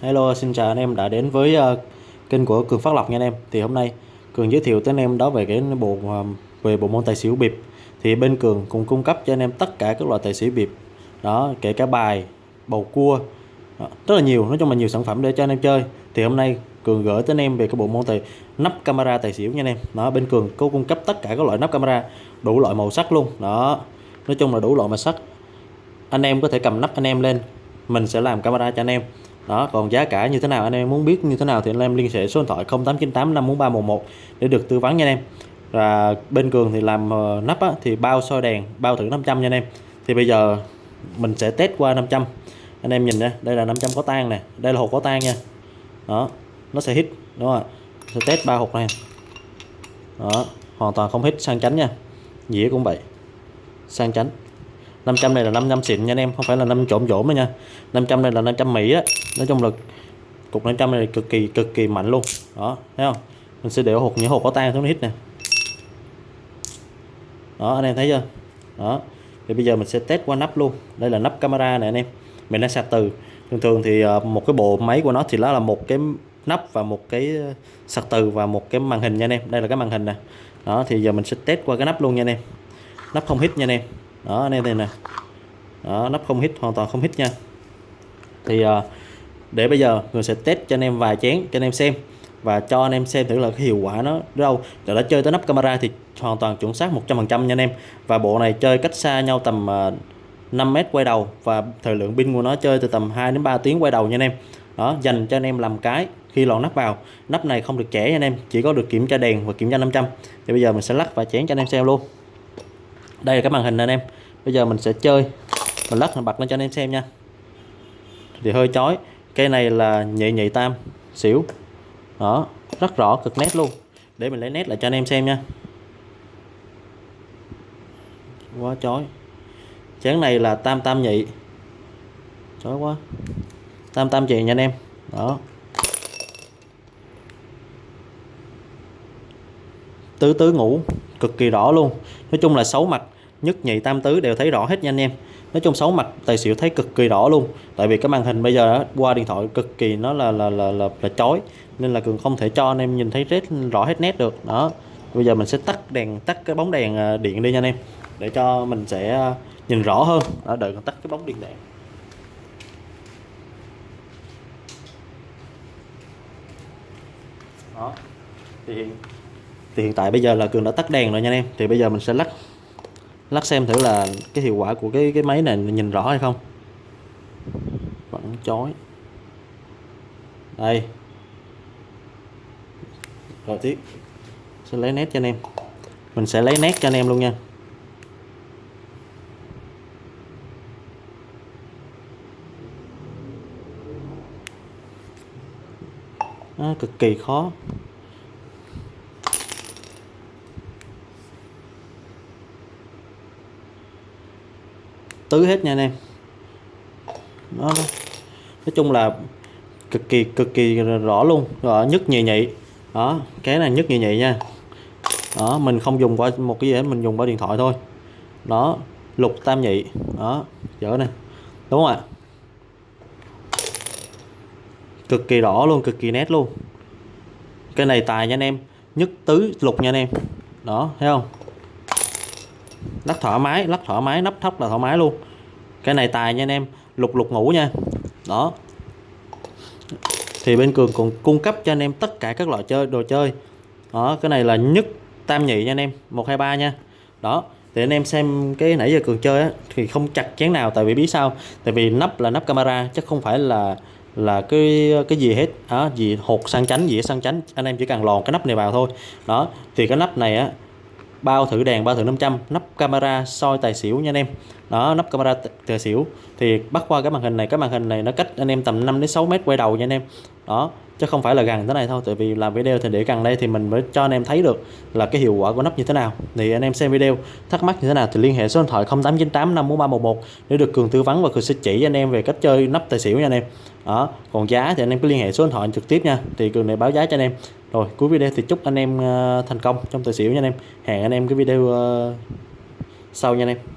Hello, xin chào anh em đã đến với uh, kênh của Cường Phát Lộc nha anh em. Thì hôm nay Cường giới thiệu tới anh em đó về cái bộ uh, về bộ môn tài xỉu bịp. Thì bên Cường cũng cung cấp cho anh em tất cả các loại tài xỉu bịp. Đó, kể cả bài, bầu cua, đó, rất là nhiều, nói chung là nhiều sản phẩm để cho anh em chơi. Thì hôm nay Cường gửi tới anh em về cái bộ môn tài nắp camera tài xỉu nha anh em. Đó, bên Cường có cung cấp tất cả các loại nắp camera đủ loại màu sắc luôn. Đó. Nói chung là đủ loại màu sắc. Anh em có thể cầm nắp anh em lên, mình sẽ làm camera cho anh em đó còn giá cả như thế nào? Anh em muốn biết như thế nào thì anh em liên hệ số điện thoại 0898 54311 để được tư vấn nha anh em. Và bên cường thì làm ờ, nắp á, thì bao soi đèn bao thử 500 nha anh em. Thì bây giờ mình sẽ test qua 500 anh em nhìn nha đây là 500 có tan nè đây là hộp có tan nha. Đó nó sẽ hít đúng không ạ? Sẽ test ba hộp này. Đó hoàn toàn không hít sang chánh nha. Dĩa cũng vậy sang chánh. 500 này là 500 xịn nha anh em, không phải là 5 trộm trộm nha. 500 này là 500 Mỹ á. Nói chung là cục 500 này cực kỳ cực kỳ mạnh luôn. Đó, thấy không? Mình sẽ để hộp, những hộp có tan xuống hít nè. Đó, anh em thấy chưa? Đó, thì bây giờ mình sẽ test qua nắp luôn. Đây là nắp camera này anh em. Mình đang sạc từ. Thường thường thì ờ, một cái bộ máy của nó thì nó là một cái nắp và một cái ờ, sạc từ và một cái màn hình nha anh em. Đây là cái màn hình nè. Đó, thì giờ mình sẽ test qua cái nắp luôn nha anh em. Nắp không hít nha anh em đó anh em đây nè. Đó nắp không hít hoàn toàn không hít nha. Thì ờ, để bây giờ người sẽ test cho anh em vài chén cho anh em xem và cho anh em xem thử là cái hiệu quả nó đâu. Để đã chơi tới nắp camera thì hoàn toàn chuẩn xác 100% nha anh em. Và bộ này chơi cách xa nhau tầm ờ, uh, 5 mét quay đầu và thời lượng pin của nó chơi từ tầm 2 đến 3 tiếng quay đầu nha anh em. Đó dành cho anh em làm cái khi lòn nắp vào. Nắp này không được trẻ nha anh em chỉ có được kiểm tra đèn và kiểm tra 500 thì bây giờ mình sẽ lắc và chén cho anh em xem luôn đây là cái màn hình anh em. Bây giờ mình sẽ chơi. Mình lắc mình bật lên cho anh em xem nha. Thì hơi chói. Cây này là nhị nhị tam xỉu. Đó, rất rõ, cực nét luôn. Để mình lấy nét lại cho anh em xem nha. Quá chói. Chén này là tam tam nhị. Chói quá. Tam tam nhị nha anh em. Đó. Tứ tứ ngủ cực kỳ rõ luôn. Nói chung là xấu mặt nhất nhị tam tứ đều thấy rõ hết nha anh em. Nói chung xấu mặt tài xỉu thấy cực kỳ rõ luôn. Tại vì cái màn hình bây giờ đó, qua điện thoại cực kỳ nó là là là là, là chói nên là cường không thể cho anh em nhìn thấy rất rõ hết nét được. Đó. Bây giờ mình sẽ tắt đèn tắt cái bóng đèn à, điện đi nha anh em. Để cho mình sẽ à, nhìn rõ hơn. Đó, đợi tắt cái bóng điện đèn. Đó. Thì thì hiện tại bây giờ là cường đã tắt đèn rồi nha anh em. Thì bây giờ mình sẽ lắc lắc xem thử là cái hiệu quả của cái cái máy này nhìn rõ hay không. Vẫn chói. Đây. Rồi tiếp. Sẽ lấy nét cho anh em. Mình sẽ lấy nét cho anh em luôn nha. À, cực kỳ khó. Tứ hết nha anh em. Đó, nói chung là cực kỳ cực kỳ rõ luôn. Rồi nhất nhị nhị. Đó cái này nhất nhị nhị nha. Đó mình không dùng qua một cái gì hết mình dùng qua điện thoại thôi. Đó lục tam nhị. Đó dở nè. Đúng không ạ? Cực kỳ rõ luôn cực kỳ nét luôn. Cái này tài nha anh em. Nhất tứ lục nha anh em. Đó thấy không? Lắc thoải mái, lắc thoải mái, nắp thóc là thoải mái luôn. Cái này tài nha anh em, lục lục ngủ nha. Đó. Thì bên cường còn cung cấp cho anh em tất cả các loại chơi, đồ chơi. Đó, cái này là nhất tam nhị nha anh em, một, hai, ba nha. Đó, thì anh em xem cái nãy giờ cường chơi á, thì không chặt chén nào tại vì biết sao? Tại vì nắp là nắp camera, chứ không phải là là cái cái gì hết. Đó, gì hột sang chánh, gì sang chánh, anh em chỉ cần lòn cái nắp này vào thôi. Đó, thì cái nắp này á bao thử đèn, bao thử 500 nắp camera soi tài xỉu nha anh em. Đó, nắp camera tài xỉu. Thì bắt qua cái màn hình này, cái màn hình này nó cách anh em tầm 5 đến 6 mét quay đầu nha anh em. Đó, chứ không phải là gần thế này thôi, tại vì làm video thì để gần đây thì mình mới cho anh em thấy được là cái hiệu quả của nắp như thế nào. Thì anh em xem video, thắc mắc như thế nào thì liên hệ số điện thoại 0898 54311 để được cường tư vấn và cường sẽ chỉ anh em về cách chơi nắp tài xỉu nha anh em đó, còn giá thì anh em cứ liên hệ số điện thoại trực tiếp nha. Thì cường này báo giá cho anh em. Rồi, cuối video thì chúc anh em ờ, thành công trong tài xỉu nha anh em. Hẹn anh em cái video ờ, sau nha anh em.